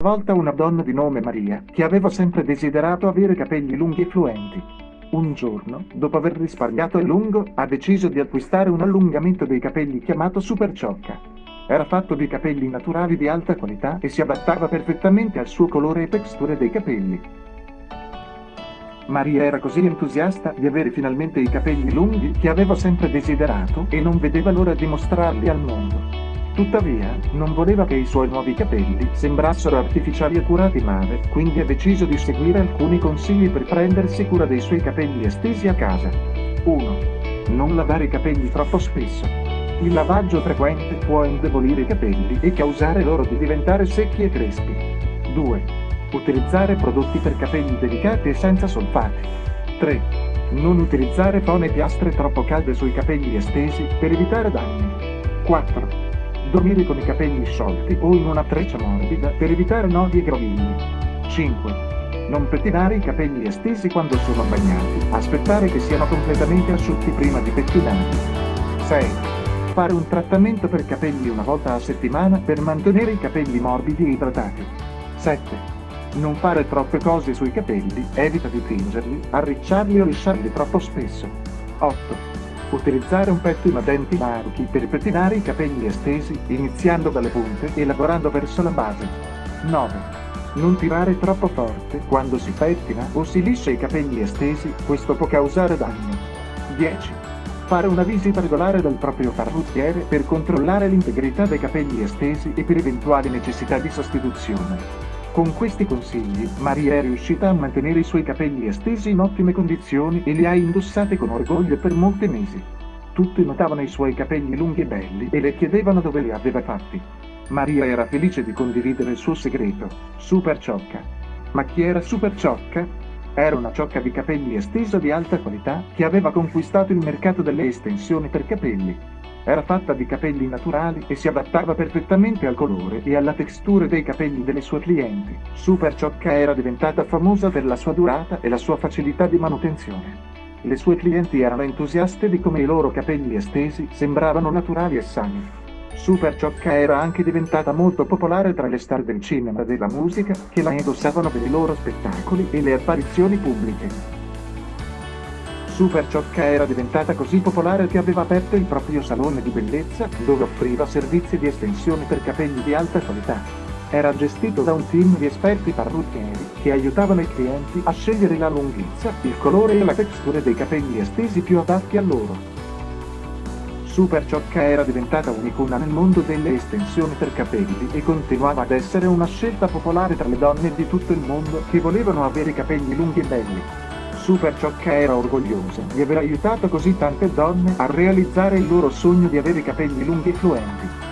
volta una donna di nome Maria, che aveva sempre desiderato avere capelli lunghi e fluenti. Un giorno, dopo aver risparmiato a lungo, ha deciso di acquistare un allungamento dei capelli chiamato Super Ciocca. Era fatto di capelli naturali di alta qualità e si adattava perfettamente al suo colore e texture dei capelli. Maria era così entusiasta di avere finalmente i capelli lunghi che aveva sempre desiderato e non vedeva l'ora di mostrarli al mondo. Tuttavia, non voleva che i suoi nuovi capelli sembrassero artificiali e curati male, quindi ha deciso di seguire alcuni consigli per prendersi cura dei suoi capelli estesi a casa. 1. Non lavare i capelli troppo spesso. Il lavaggio frequente può indebolire i capelli e causare loro di diventare secchi e crespi. 2. Utilizzare prodotti per capelli delicati e senza solfati. 3. Non utilizzare fone e piastre troppo calde sui capelli estesi per evitare danni. 4 dormire con i capelli sciolti o in una treccia morbida per evitare nodi e grovigli. 5. Non pettinare i capelli estesi quando sono bagnati, aspettare che siano completamente asciutti prima di pettinarli. 6. Fare un trattamento per capelli una volta a settimana per mantenere i capelli morbidi e idratati. 7. Non fare troppe cose sui capelli, evita di tingerli, arricciarli o lisciarli troppo spesso. 8. Utilizzare un pettino a denti larghi per pettinare i capelli estesi, iniziando dalle punte e lavorando verso la base. 9. Non tirare troppo forte quando si pettina o si liscia i capelli estesi, questo può causare danno. 10. Fare una visita regolare dal proprio parrucchiere per controllare l'integrità dei capelli estesi e per eventuali necessità di sostituzione. Con questi consigli, Maria è riuscita a mantenere i suoi capelli estesi in ottime condizioni e li ha indossati con orgoglio per molti mesi. Tutti notavano i suoi capelli lunghi e belli e le chiedevano dove li aveva fatti. Maria era felice di condividere il suo segreto, Super Ciocca. Ma chi era Super Ciocca? Era una ciocca di capelli estesa di alta qualità che aveva conquistato il mercato delle estensioni per capelli. Era fatta di capelli naturali e si adattava perfettamente al colore e alla textura dei capelli delle sue clienti. Super Ciocca era diventata famosa per la sua durata e la sua facilità di manutenzione. Le sue clienti erano entusiaste di come i loro capelli estesi sembravano naturali e sani. Super Ciocca era anche diventata molto popolare tra le star del cinema e della musica che la indossavano per i loro spettacoli e le apparizioni pubbliche. Super Ciocca era diventata così popolare che aveva aperto il proprio salone di bellezza, dove offriva servizi di estensione per capelli di alta qualità. Era gestito da un team di esperti parrucchieri che aiutavano i clienti a scegliere la lunghezza, il colore e la textura dei capelli estesi più adatti a loro. Super Ciocca era diventata un'icona nel mondo delle estensioni per capelli e continuava ad essere una scelta popolare tra le donne di tutto il mondo che volevano avere capelli lunghi e belli. Super Ciocca era orgogliosa di aver aiutato così tante donne a realizzare il loro sogno di avere capelli lunghi e fluenti.